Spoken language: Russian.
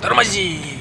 Тормози!